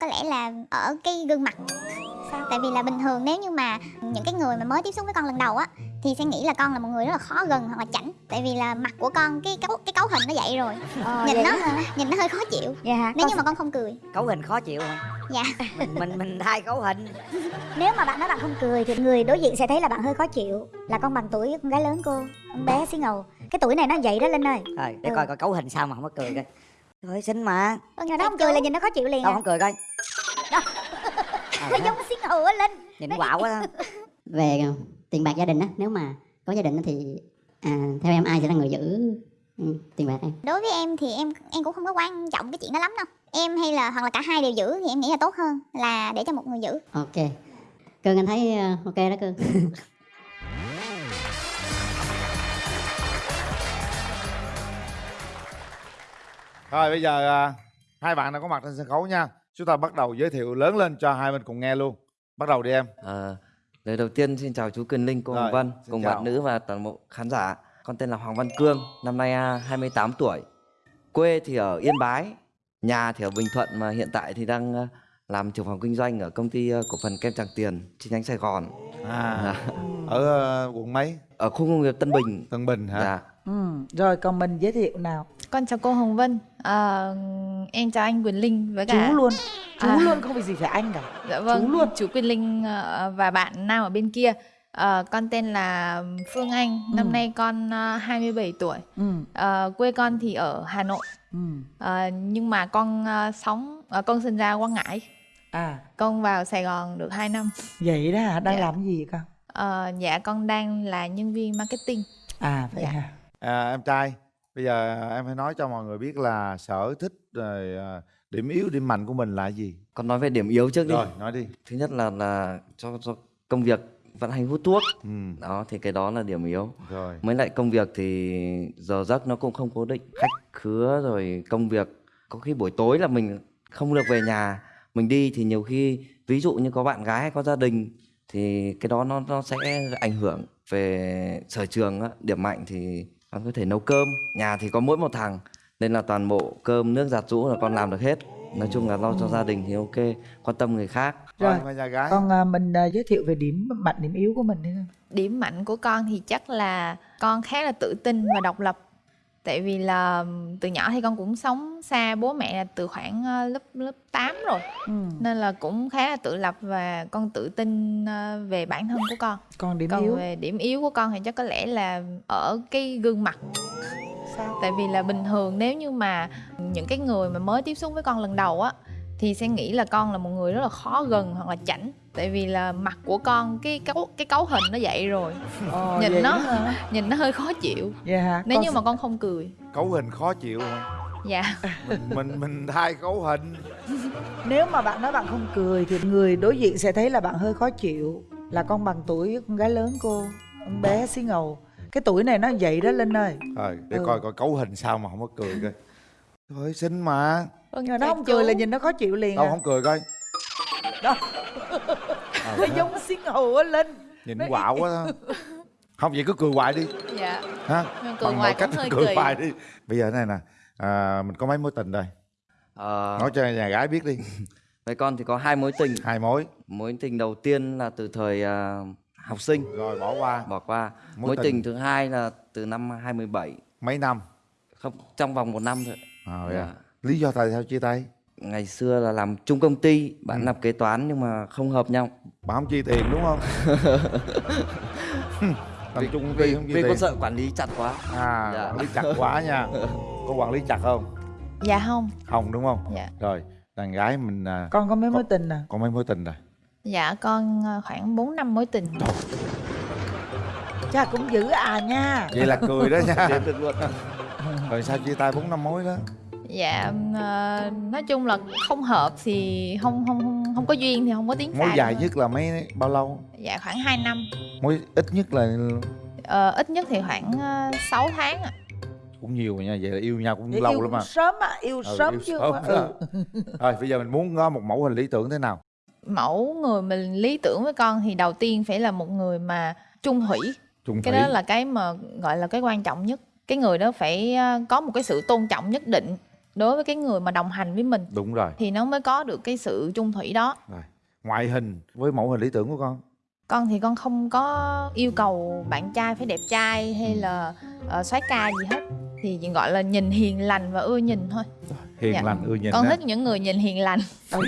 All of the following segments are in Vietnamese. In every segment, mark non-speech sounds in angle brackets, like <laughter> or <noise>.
có lẽ là ở cái gương mặt. Sao? Tại vì là bình thường nếu như mà những cái người mà mới tiếp xúc với con lần đầu á thì sẽ nghĩ là con là một người rất là khó gần hoặc là chảnh. Tại vì là mặt của con cái cấu cái cấu hình nó vậy rồi. Ờ, nhìn nó hả? <laughs> nhìn nó hơi khó chịu. Dạ nếu Con như mà con không cười. Cấu hình khó chịu hả? Dạ. <laughs> Mình mình mình thay cấu hình. <laughs> Nếu mà bạn nói bạn không cười thì người đối diện sẽ thấy là bạn hơi khó chịu. Là con bằng tuổi con gái lớn cô Con bé xí ngầu. Cái tuổi này nó vậy đó Linh ơi. Rồi để Ừ. coi coi cấu hình sao mà không có cười coi thôi xinh mà. Nhưng mà nó không cười là nhìn nó khó chịu liền đâu à. không cười coi. Đó. Ờ, Nó giống ngầu á Linh. Nhìn quạo quá <laughs> về ờ, tiền bạc gia đình á nếu mà có gia đình á thì à, theo em ai sẽ là người giữ ừ, tiền bạc em? Đối với em thì em em cũng không có quan trọng cái chuyện đó lắm đâu. Em hay là hoặc là cả hai đều giữ thì em nghĩ là tốt hơn là để cho một người giữ. Ok. Cưng anh thấy ờ, ok đó cưng <laughs> Rồi bây giờ à, hai bạn đã có mặt trên sân khấu nha. Chúng ta bắt đầu giới thiệu lớn lên cho hai bên cùng nghe luôn. Bắt đầu đi em. Ờ, lời đầu tiên xin chào chú Quyền Linh, cô Hồng Vân, cùng chào. bạn nữ và toàn bộ khán giả. Con tên là Hoàng Văn Cương, năm nay à, 28 tuổi. Quê thì ở Yên Bái, nhà thì ở Bình Thuận mà hiện tại thì đang à, làm trưởng phòng kinh doanh ở công ty à, cổ phần kem Tràng Tiền chi nhánh Sài Gòn. À, <laughs> ở quận mấy? Ở khu công nghiệp Tân Bình. Tân Bình hả? Dạ. Ừ, rồi còn mình giới thiệu nào Con chào cô Hồng Vân, à, em chào anh Quyền Linh với cả chú luôn chú À. luôn không vì gì phải anh cả dạ vâng, chú luôn. chú Quyền Linh ờ, và bạn nam ở bên kia. Ờ, con tên là Phương Anh, năm Ừ. nay con ờ, 27 tuổi. ừ Ờ, quê con thì ở Hà Nội, ừ Ờ, nhưng mà con ờ, sống, ờ, con sinh ra Quang Ngãi, à con vào Sài Gòn được 2 năm. vậy đó hả đang Dạ. làm cái gì con Ờ, dạ con đang là nhân viên marketing. à vậy Dạ. hả À, em trai, bây giờ em hãy nói cho mọi người biết là sở thích rồi à, điểm yếu, điểm mạnh của mình là gì? Con nói về điểm yếu trước đi. Rồi, nói đi. Thứ nhất là là cho, cho công việc vận hành hút thuốc. Ừ, Đó thì cái đó là điểm yếu. rồi. Mới lại công việc thì giờ giấc nó cũng không cố định Khách khứa rồi công việc Có khi buổi tối là mình không được về nhà Mình đi thì nhiều khi Ví dụ như có bạn gái hay có gia đình Thì cái đó nó nó sẽ ảnh hưởng Về sở trường á, Điểm mạnh thì con có thể nấu cơm Nhà thì có mỗi một thằng Nên là toàn bộ cơm nước giặt rũ là con làm được hết Nói chung là lo cho gia đình thì ok Quan tâm người khác Rồi, và nhà gái. con à, mình à, giới thiệu về điểm mạnh điểm yếu của mình đi Điểm mạnh của con thì chắc là con khá là tự tin và độc lập. Tại vì là từ nhỏ thì con cũng sống xa bố mẹ là từ khoảng lớp lớp 8 rồi. ừ. Nên là cũng khá là tự lập và con tự tin về bản thân của con. còn điểm Còn yếu về điểm yếu của con thì chắc có lẽ là ở cái gương mặt. sao Tại vì là bình thường nếu như mà những cái người mà mới tiếp xúc với con lần đầu á thì sẽ nghĩ là con là một người rất là khó gần hoặc là chảnh tại vì là mặt của con cái cấu cái cấu hình nó vậy rồi Ờ, nhìn nó- hả? nhìn nó hơi khó chịu Dạ nếu Con như mà con không cười Cấu hình khó chịu hả? dạ Mình, mình, mình thay cấu hình. Nếu mà bạn nói bạn không cười Thì người đối diện sẽ thấy là bạn hơi khó chịu Là con bằng tuổi con gái lớn cô Con bé xí ngầu Cái tuổi này nó vậy đó Linh ơi Rồi, để Ừ. coi coi cấu hình sao mà không có cười coi. Thôi xinh mà. Vâng, Nhưng mà nó không cười là nhìn nó khó chịu liền Đâu à không cười coi. Đó. Ờ, Nó giống xí ngầu á Linh nhìn quạo quá đó. Không vậy cứ cười hoài đi. dạ Ha? Nhưng cười Bằng mọi cách cũng hơi cười hoài đi. Bây giờ thế này nè. À, mình có mấy mối tình rồi. Ờ, Nói cho nhà gái biết đi. Với con thì có hai mối tình Hai mối. Mối tình đầu tiên là từ thời à, học sinh Rồi bỏ qua. bỏ qua Mối mối, tình. tình. thứ hai là từ năm 2017 Mấy năm. không trong vòng một năm thôi À, vậy Dạ. À. Lý do tại sao chia tay? ngày xưa là làm chung công ty bạn Ừ. làm kế toán nhưng mà không hợp nhau Bà không chi tiền đúng không? <laughs> <laughs> Làm chung công ty vì, không chi vì tiền. con sợ quản lý chặt quá À, Dạ. quản lý chặt quá nha. <laughs> Có quản lý chặt không? dạ không Không đúng không? dạ Rồi, đàn gái mình à, Con có mấy Con- mối tình à có mấy mối tình rồi? dạ con ờ, khoảng 4 năm mối tình Cha cũng giữ à nha Vậy là cười đó nha. Rồi sao chia tay bốn năm mối đó? Dạ ờ, nói chung là không hợp thì không không không không có duyên thì không có tiến xa Mối dài thôi. nhất là mấy bao lâu? dạ khoảng 2 năm Mối ít nhất là Ờ, ít nhất thì khoảng uh, 6 tháng ạ cũng nhiều rồi nha. Vậy là yêu nhau cũng Để lâu yêu lắm mà. sớm à yêu Ừ, sớm yêu chứ sớm mà. ừ. Rồi bây giờ mình muốn có một mẫu hình lý tưởng thế nào? mẫu người mình lý tưởng với con thì đầu tiên phải là một người mà trung thủy Trung cái thủy. đó là cái mà gọi là cái quan trọng nhất cái người đó phải ờ, có một cái sự tôn trọng nhất định đối với cái người mà đồng hành với mình đúng rồi. thì nó mới có được cái sự chung thủy đó. Rồi ngoại hình với mẫu hình lý tưởng của con. Con thì con không có yêu cầu bạn trai phải đẹp trai hay là uh, soái ca gì hết. Thì chỉ gọi là nhìn hiền lành và ưa nhìn thôi. Hiền Dạ. lành ưa nhìn con á. thích những người nhìn hiền lành.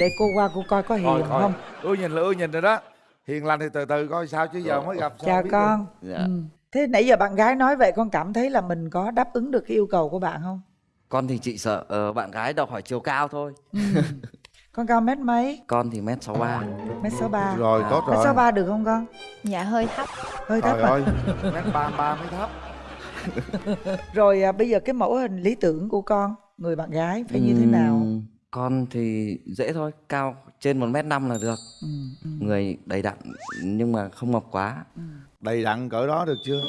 Để cô qua cô coi có hiền Thôi, thôi. không? Ưa nhìn là ưa nhìn rồi đó. Hiền lành thì từ từ coi sao chứ giờ mới gặp sao chào biết con. Dạ. ừ. thế nãy giờ bạn gái nói vậy con cảm thấy là mình có đáp ứng được cái yêu cầu của bạn không con thì chị sợ ờ, bạn gái đòi hỏi chiều cao thôi. Ừ. con cao mét mấy? Con thì mét sáu ba. Mét sáu ba. Rồi À. tốt mét rồi. sáu ba được không con? Dạ hơi thấp. Hơi thấp ơi. Mét ba ba mới thấp. <laughs> Rồi à, bây giờ cái mẫu hình lý tưởng của con người bạn gái phải như thế nào? con thì dễ thôi cao trên một mét năm là được. Ừ. Ừ. người đầy đặn nhưng mà không mập quá. Đầy đặn cỡ đó được chưa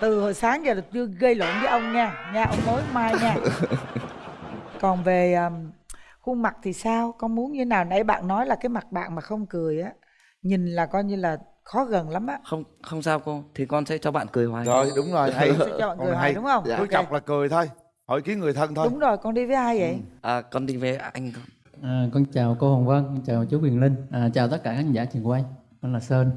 từ hồi sáng giờ là chưa gây lộn với ông nha. Nha ông mối mai nha. Còn về um, khuôn mặt thì sao? Con muốn như nào? Nãy bạn nói là cái mặt bạn mà không cười á nhìn là coi như là khó gần lắm á. Không không sao cô. Thì con sẽ cho bạn cười hoài. Rồi đúng rồi. Hay sẽ cho bạn cười hay. hoài đúng không? Dạ. cứ chọc là cười thôi. Hỏi kiến người thân thôi. Đúng rồi con đi với ai vậy? À, con đi với anh con. À, con chào cô Hồng Vân, con chào chú Quyền Linh, à, chào tất cả khán giả trường quay. Con là Sơn,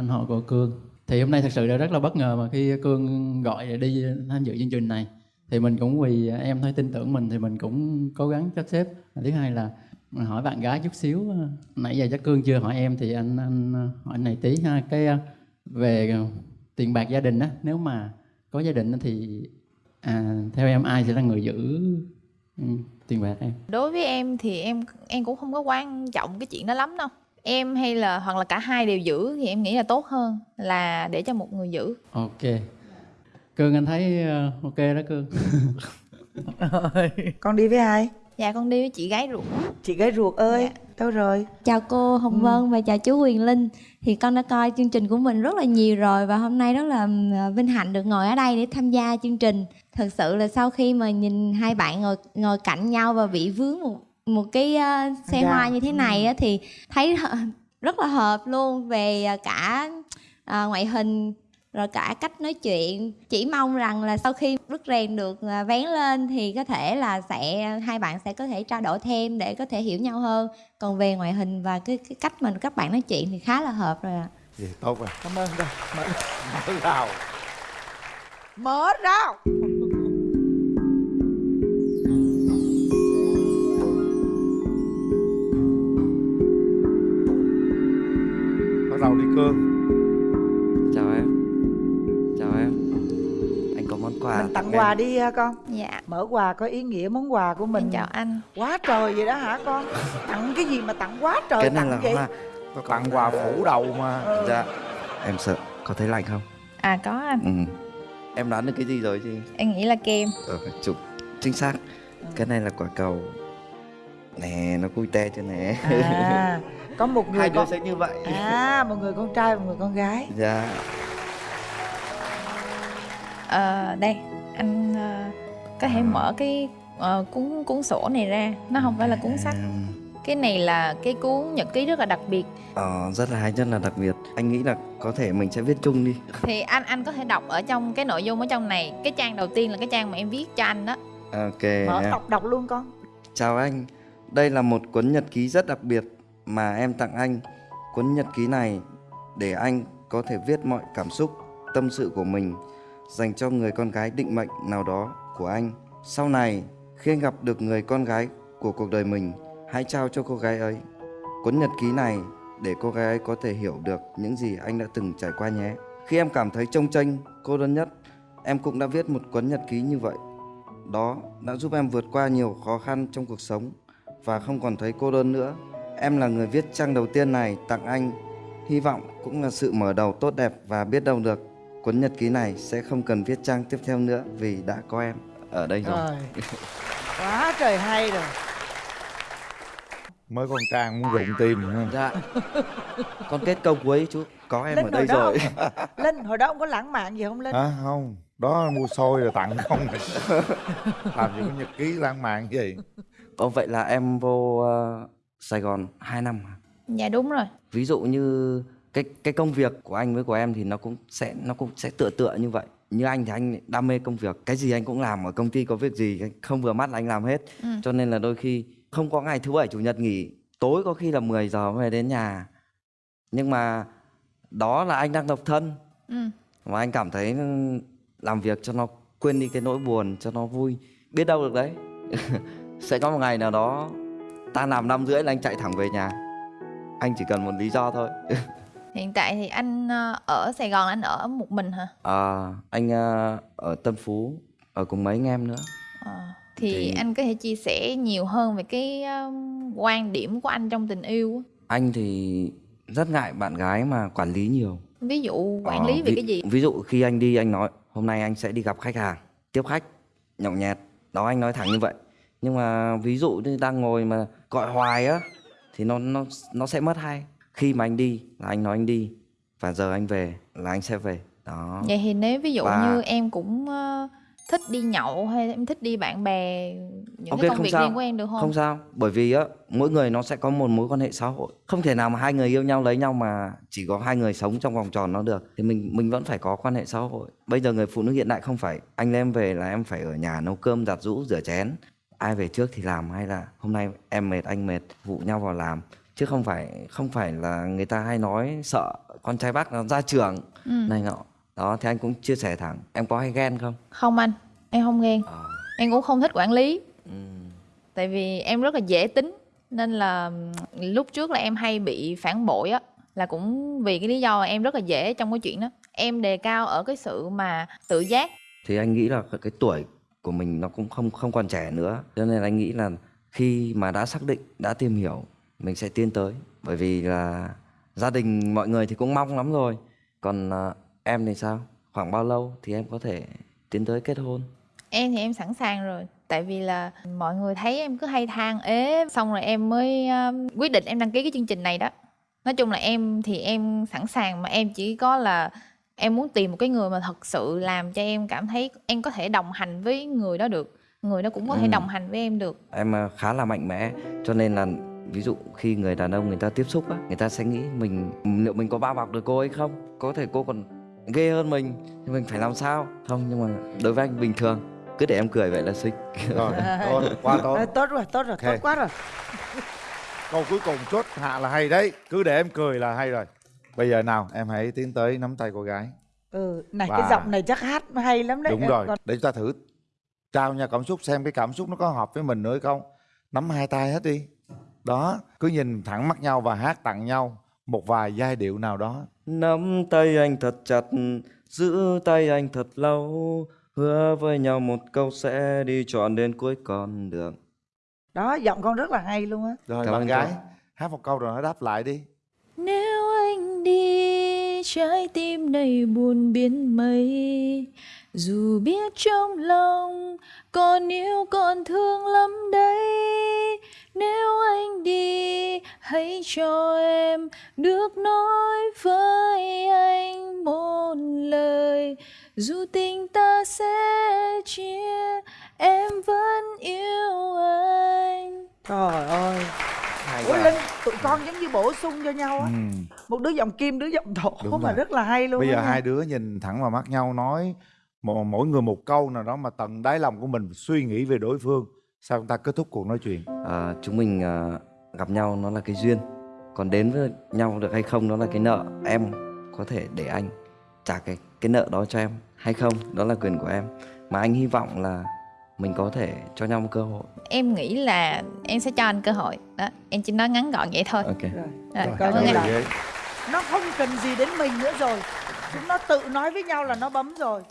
anh họ của Cương. Thì hôm nay thật sự là rất là bất ngờ mà khi Cương gọi để đi tham dự chương trình này. Thì mình cũng vì em thấy tin tưởng mình thì mình cũng cố gắng sắp xếp. Thứ hai là hỏi bạn gái chút xíu. Nãy giờ chắc Cương chưa hỏi em thì anh anh hỏi này tí ha. Cái à, về tiền bạc gia đình á, nếu mà có gia đình thì à, theo em ai sẽ là người giữ ừ, tiền bạc em? đối với em thì em em cũng không có quan trọng cái chuyện đó lắm đâu em hay là hoặc là cả hai đều giữ thì em nghĩ là tốt hơn là để cho một người giữ. Ok. Cương anh thấy ờ, ok đó Cương. <laughs> con đi với ai? Dạ con đi với chị gái ruột. Chị gái ruột ơi Dạ. đâu rồi? Chào cô Hồng Vân và chào chú Quyền Linh. Thì con đã coi chương trình của mình rất là nhiều rồi Và hôm nay rất là ừm, vinh hạnh được ngồi ở đây để tham gia chương trình. Thật sự là sau khi mà nhìn hai bạn ngồi ngồi cạnh nhau và bị vướng một một cái ờ, xe Dạ. hoa như thế này á, thì thấy <laughs> rất là hợp luôn về ờ, cả ờ, ngoại hình rồi cả cách nói chuyện. Chỉ mong rằng là sau khi rút rèn được vén lên thì có thể là sẽ hai bạn sẽ có thể trao đổi thêm để có thể hiểu nhau hơn. Còn về ngoại hình và cái, cái cách mà các bạn nói chuyện thì khá là hợp rồi ạ. Vậy tốt rồi. Cảm ơn. Đâu mở, mở rào. Mở rào tặng quà đi ha con? Dạ. Mở quà có ý nghĩa món quà của mình. em chào anh. Quá trời vậy đó hả con? Tặng cái gì mà tặng quá trời cái này tặng là vậy? hoa. Tặng quà phủ đầu mà. Ừ. dạ. Em sợ có thấy lạnh không? À có anh. Ừ. em đoán được cái gì rồi chứ em nghĩ là kem. Ờ, chụp. Chính xác. Cái này là quả cầu. Nè nó cui te chưa nè. À có một người hai đứa con sẽ như vậy. À một người con trai một người con gái. Dạ. Ờ, đây anh ờ, có thể mở cái ờ, cuốn cuốn sổ này ra. Nó không phải là cuốn sách. À, cái này là cái cuốn nhật ký rất là đặc biệt. Ờ, rất là hay rất là đặc biệt. Anh nghĩ là có thể mình sẽ viết chung đi. <laughs> Thì anh anh có thể đọc ở trong cái nội dung ở trong này. Cái trang đầu tiên là cái trang mà em viết cho anh đó. Ok mở đọc đọc luôn con. Chào anh, đây là một cuốn nhật ký rất đặc biệt mà em tặng anh. Cuốn nhật ký này để anh có thể viết mọi cảm xúc, tâm sự của mình dành cho người con gái định mệnh nào đó của anh. Sau này, khi anh gặp được người con gái của cuộc đời mình, hãy trao cho cô gái ấy. Cuốn nhật ký này để cô gái ấy có thể hiểu được những gì anh đã từng trải qua nhé. Khi em cảm thấy trông tranh, cô đơn nhất, em cũng đã viết một cuốn nhật ký như vậy đó đã giúp em vượt qua nhiều khó khăn trong cuộc sống và không còn thấy cô đơn nữa. Em là người viết trang đầu tiên này tặng anh. Hy vọng cũng là sự mở đầu tốt đẹp và biết đâu được cuốn nhật ký này sẽ không cần viết trang tiếp theo nữa vì đã có em ở đây rồi. rồi quá trời hay rồi mới con trang muốn rụng tim nữa. Dạ. Con kết câu cuối chú có em Linh ở đây rồi. linh hồi đó ông có lãng mạn gì không linh hả không đó mua xôi rồi tặng không làm gì có nhật ký lãng mạn gì Ồ vậy là em vô ờ, Sài Gòn 2 năm. à? dạ đúng rồi ví dụ như cái cái công việc của anh với của em thì nó cũng sẽ nó cũng sẽ tựa tựa như vậy. Như anh thì anh đam mê công việc. Cái gì anh cũng làm ở công ty có việc gì anh không vừa mắt là anh làm hết. Ừ. cho nên là đôi khi không có ngày thứ bảy chủ nhật nghỉ tối có khi là 10 giờ mới về đến nhà. Nhưng mà đó là anh đang độc thân. Ừ. và anh cảm thấy làm việc cho nó quên đi cái nỗi buồn cho nó vui. Biết đâu được đấy. <laughs> Sẽ có một ngày nào đó ta làm năm rưỡi là anh chạy thẳng về nhà. Anh chỉ cần một lý do thôi <laughs> hiện tại thì anh ờ, ở sài gòn anh ở một mình hả? À, anh ờ, ở tân phú ở cùng mấy anh em nữa. Ờ, thì, Thì- anh có thể chia sẻ nhiều hơn về cái quan điểm của anh trong tình yêu anh thì rất ngại bạn gái mà quản lý nhiều. Ví dụ quản Ờ, lý về ví, cái gì? ví dụ khi anh đi anh nói hôm nay anh sẽ đi gặp khách hàng tiếp khách nhậu nhẹt. Đó anh nói thẳng như vậy. Nhưng mà ví dụ như đang ngồi mà gọi hoài á thì nó nó nó sẽ mất hay khi mà anh đi là anh nói anh đi và giờ anh về là anh sẽ về đó vậy thì nếu ví dụ Và- như em cũng ờ, thích đi nhậu hay em thích đi bạn bè những Ok, cái công việc sao. riêng của em được không, Không sao, bởi vì á mỗi người nó sẽ có một mối quan hệ xã hội. Không thể nào mà hai người yêu nhau lấy nhau mà chỉ có hai người sống trong vòng tròn nó được. Thì mình mình vẫn phải có quan hệ xã hội. Bây giờ người phụ nữ hiện đại không phải anh em về là em phải ở nhà nấu cơm, giặt giũ, rửa chén. Ai về trước thì làm hay là hôm nay em mệt anh mệt vụ nhau vào làm chứ không phải không phải là người ta hay nói sợ con trai bác nó ra trường Ừ. này nọ. Đó thì anh cũng chia sẻ thẳng. Em có hay ghen không? không anh em không ghen Ờ. em cũng không thích quản lý Ừ. tại vì em rất là dễ tính nên là lúc trước là em hay bị phản bội á là cũng vì cái lý do em rất là dễ trong cái chuyện đó em đề cao ở cái sự mà tự giác thì anh nghĩ là cái tuổi của mình nó cũng không không còn trẻ nữa cho nên anh nghĩ là khi mà đã xác định đã tìm hiểu mình sẽ tiến tới bởi vì là gia đình mọi người thì cũng mong lắm rồi. Còn à, em thì sao? Khoảng bao lâu thì em có thể tiến tới kết hôn? Em thì em sẵn sàng rồi tại vì là mọi người thấy em cứ hay than ế xong rồi em mới um, quyết định em đăng ký cái chương trình này đó. Nói chung là em thì em sẵn sàng mà em chỉ có là em muốn tìm một cái người mà thật sự làm cho em cảm thấy em có thể đồng hành với người đó được người đó cũng có thể Ừ. đồng hành với em được. Em à, khá là mạnh mẽ cho nên là ví dụ khi người đàn ông người ta tiếp xúc á người ta sẽ nghĩ mình liệu mình có bao bọc được cô ấy không? Có thể cô còn ghê hơn mình thì mình phải làm sao? Không nhưng mà đối với anh bình thường cứ để em cười vậy là xinh. Rồi tốt quá tốt tốt rồi tốt rồi Ok. tốt quá rồi. Câu cuối cùng chốt hạ là hay đấy cứ để em cười là hay rồi. Bây giờ nào em hãy tiến tới nắm tay cô gái. Ừ này Và- cái giọng này chắc hát hay lắm đấy. Đúng rồi còn- để chúng ta thử trao nhau cảm xúc xem cái cảm xúc nó có hợp với mình nữa hay không. Nắm hai tay hết đi đó cứ nhìn thẳng mắt nhau và hát tặng nhau một vài giai điệu nào đó. Nắm tay anh thật chặt, giữ tay anh thật lâu Hứa với nhau một câu sẽ đi trọn đến cuối con đường. Đó giọng con rất là hay luôn á. Rồi Cảm bạn gái hát một câu rồi nó đáp lại đi trái tim này buồn biến mây. Dù biết trong lòng còn yêu còn thương lắm đấy, Nếu anh đi, hãy cho em được nói với anh một lời. Dù tình ta sẽ chia, em vẫn yêu anh trời ơi. Hay ủa linh tụi con giống như bổ sung cho nhau á. Ừ. một đứa giọng kim đứa giọng thổ Đúng mà rồi. rất là hay luôn bây giờ nha. hai đứa nhìn thẳng vào mắt nhau nói một, mỗi người một câu nào đó mà tận đáy lòng của mình suy nghĩ về đối phương. Sao chúng ta kết thúc cuộc nói chuyện? À, Chúng mình à, gặp nhau nó là cái duyên. Còn đến với nhau được hay không nó là cái nợ. Em có thể để anh trả cái cái nợ đó cho em hay không? Đó là quyền của em. Mà anh hy vọng là mình có thể cho nhau một cơ hội. Em nghĩ là em sẽ cho anh cơ hội. Đó Em chỉ nói ngắn gọn vậy thôi. Ok. Rồi Rồi, Rồi, cảm ơn ghê. nó không cần gì đến mình nữa rồi. Chúng nó tự nói với nhau là nó bấm rồi.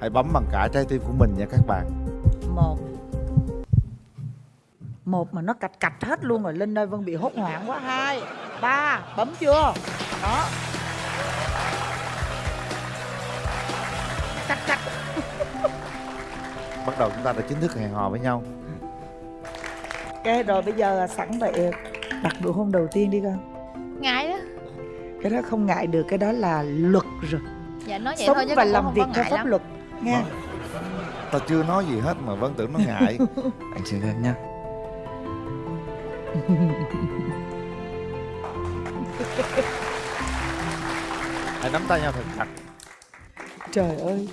Hãy bấm bằng cả trái tim của mình nha các bạn. Một. Một mà nó cạch cạch hết luôn rồi linh ơi vân bị hốt hoảng quá. Hai. Ba. Bấm chưa? Đó cạch cạch bắt đầu chúng ta đã chính thức hẹn hò với nhau. Ok rồi bây giờ sẵn vậy đặt nụ hôn đầu tiên đi con. Ngại đó. Cái đó không ngại được cái đó là luật rồi. Dạ nói vậy sống thôi chứ và làm không việc có theo pháp lắm. luật nha. Tao chưa nói gì hết mà vẫn tưởng nó ngại. <laughs> Anh xin phép nhá hãy nắm tay nhau thật chặt trời ơi.